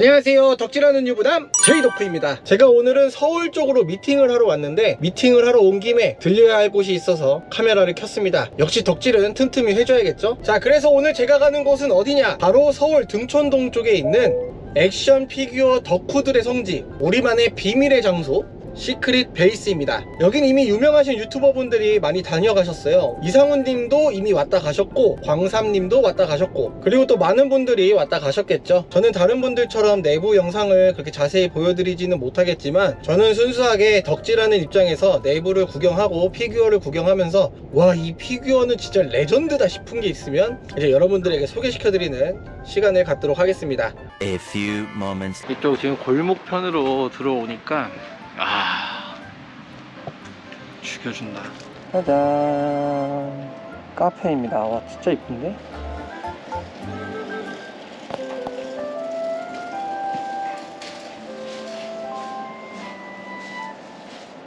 안녕하세요. 덕질하는 유부남 제이도크입니다. 제가 오늘은 서울 쪽으로 미팅을 하러 왔는데 미팅을 하러 온 김에 들려야 할 곳이 있어서 카메라를 켰습니다. 역시 덕질은 틈틈이 해줘야겠죠? 자 그래서 오늘 제가 가는 곳은 어디냐? 바로 서울 등촌동 쪽에 있는 액션 피규어 덕후들의 성지 우리만의 비밀의 장소 시크릿 베이스입니다. 여긴 이미 유명하신 유튜버 분들이 많이 다녀가셨어요. 이상훈 님도 이미 왔다 가셨고 광삼 님도 왔다 가셨고 그리고 또 많은 분들이 왔다 가셨겠죠? 저는 다른 분들처럼 내부 영상을 그렇게 자세히 보여드리지는 못하겠지만 저는 순수하게 덕질하는 입장에서 내부를 구경하고 피규어를 구경하면서 와 이 피규어는 진짜 레전드다 싶은 게 있으면 이제 여러분들에게 소개시켜드리는 시간을 갖도록 하겠습니다. A few moments. 이쪽 지금 골목편으로 들어오니까 아 죽여준다. 짜잔. 카페입니다. 와 진짜 이쁜데?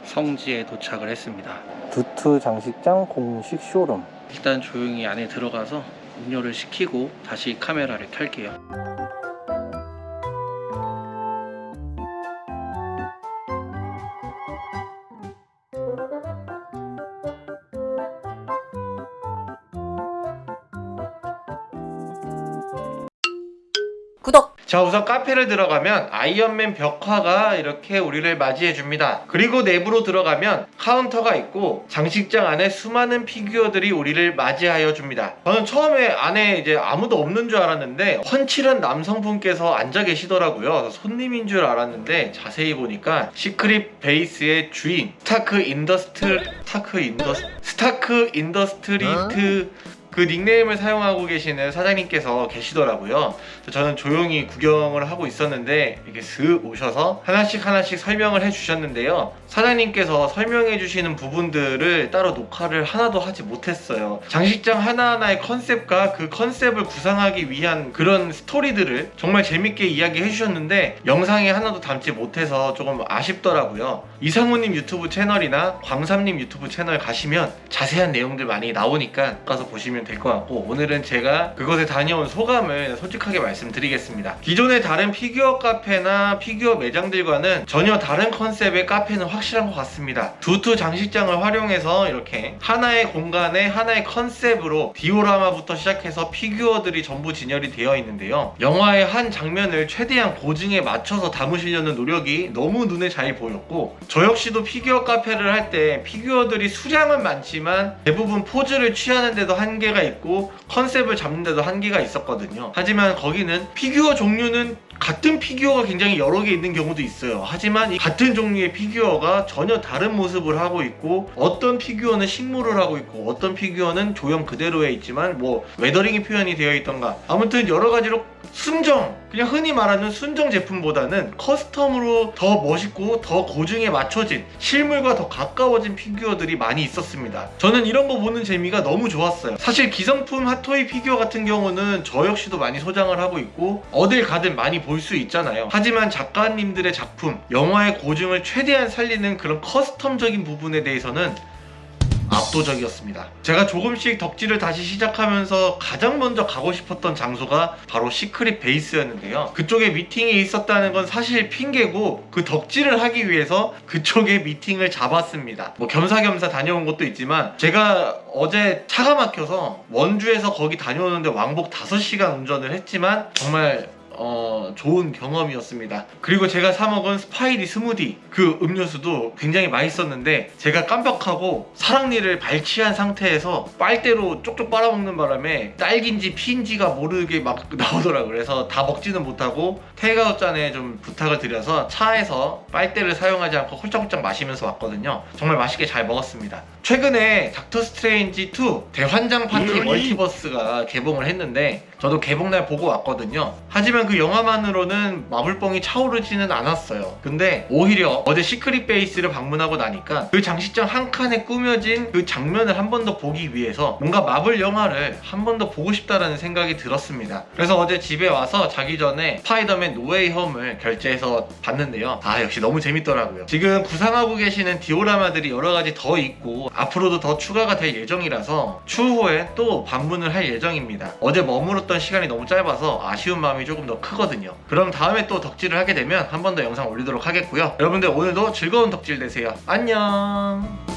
성지에 도착을 했습니다. 두트 장식장 공식 쇼룸. 일단 조용히 안에 들어가서 음료를 시키고 다시 카메라를 켤게요 구독! 자 우선 카페를 들어가면 아이언맨 벽화가 이렇게 우리를 맞이해 줍니다. 그리고 내부로 들어가면 카운터가 있고 장식장 안에 수많은 피규어들이 우리를 맞이하여 줍니다. 저는 처음에 안에 이제 아무도 없는 줄 알았는데 훤칠한 남성분께서 앉아 계시더라고요. 그래서 손님인 줄 알았는데 자세히 보니까 시크릿 베이스의 주인 스타크 인더스트 스타크 인더 스타크 인더스트리트 그 닉네임을 사용하고 계시는 사장님께서 계시더라고요. 저는 조용히 구경을 하고 있었는데 이렇게 슥 오셔서 하나씩 하나씩 설명을 해주셨는데요. 사장님께서 설명해 주시는 부분들을 따로 녹화를 하나도 하지 못했어요. 장식장 하나하나의 컨셉과 그 컨셉을 구상하기 위한 그런 스토리들을 정말 재밌게 이야기해 주셨는데 영상에 하나도 담지 못해서 조금 아쉽더라고요. 이상우님 유튜브 채널이나 광삼님 유튜브 채널 가시면 자세한 내용들 많이 나오니까 가서 보시면 될 것 같고 오늘은 제가 그곳에 다녀온 소감을 솔직하게 말씀드리겠습니다. 기존의 다른 피규어 카페나 피규어 매장들과는 전혀 다른 컨셉의 카페는 확실한 것 같습니다. 두투 장식장을 활용해서 이렇게 하나의 공간에 하나의 컨셉으로 디오라마부터 시작해서 피규어들이 전부 진열이 되어 있는데요. 영화의 한 장면을 최대한 고증에 맞춰서 담으시려는 노력이 너무 눈에 잘 보였고 저 역시도 피규어 카페를 할 때 피규어들이 수량은 많지만 대부분 포즈를 취하는데도 한계가 있고 컨셉을 잡는데도 한계가 있었거든요. 하지만 거기는 피규어 종류는 같은 피규어가 굉장히 여러 개 있는 경우도 있어요. 하지만 이 같은 종류의 피규어가 전혀 다른 모습을 하고 있고 어떤 피규어는 식물을 하고 있고 어떤 피규어는 조형 그대로에 있지만 뭐 weathering이 표현이 되어 있던가 아무튼 여러 가지로 순정 그냥 흔히 말하는 순정 제품보다는 custom으로 더 멋있고 더 고증에 맞춰진 실물과 더 가까워진 피규어들이 많이 있었습니다. 저는 이런 거 보는 재미가 너무 좋았어요. 사실 기성품 핫토이 피규어 같은 경우는 저 역시도 많이 소장을 하고 있고 어딜 가든 많이 볼 수 있잖아요. 하지만 작가님들의 작품 영화의 고증을 최대한 살리는 그런 custom적인 부분에 대해서는 압도적이었습니다. 제가 조금씩 덕질을 다시 시작하면서 가장 먼저 가고 싶었던 장소가 바로 시크릿 베이스였는데요. 그쪽에 미팅이 있었다는 건 사실 핑계고 그 덕질을 하기 위해서 그쪽에 미팅을 잡았습니다. 뭐 겸사겸사 다녀온 것도 있지만 제가 어제 차가 막혀서 원주에서 거기 다녀오는데 왕복 5시간 운전을 했지만 정말 어, 좋은 경험이었습니다. 그리고 제가 사먹은 스파이디 스무디 그 음료수도 굉장히 맛있었는데 제가 깜빡하고 사랑니를 발치한 상태에서 빨대로 쪽쪽 빨아먹는 바람에 딸기인지 피인지가 모르게 막 나오더라고요. 그래서 다 먹지는 못하고 테이크아웃 잔에 좀 부탁을 드려서 차에서 빨대를 사용하지 않고 홀짝홀짝 마시면서 왔거든요. 정말 맛있게 잘 먹었습니다. 최근에 닥터 스트레인지 2 대환장 파티 멀티버스가 개봉을 했는데 저도 개봉날 보고 왔거든요. 하지만 그 영화만으로는 마블뽕이 차오르지는 않았어요. 근데 오히려 어제 시크릿 베이스를 방문하고 나니까 그 장식장 한 칸에 꾸며진 그 장면을 한 번 더 보기 위해서 뭔가 마블 영화를 한 번 더 보고 싶다라는 생각이 들었습니다. 그래서 어제 집에 와서 자기 전에 스파이더맨 노웨이 홈을 결제해서 봤는데요. 아 역시 너무 재밌더라고요. 지금 구상하고 계시는 디오라마들이 여러 가지 더 있고 앞으로도 더 추가가 될 예정이라서 추후에 또 방문을 할 예정입니다. 어제 머물었던 시간이 너무 짧아서 아쉬운 마음이 조금 더 크거든요. 그럼 다음에 또 덕질을 하게 되면 한 번 더 영상 올리도록 하겠고요. 여러분들 오늘도 즐거운 덕질 되세요. 안녕.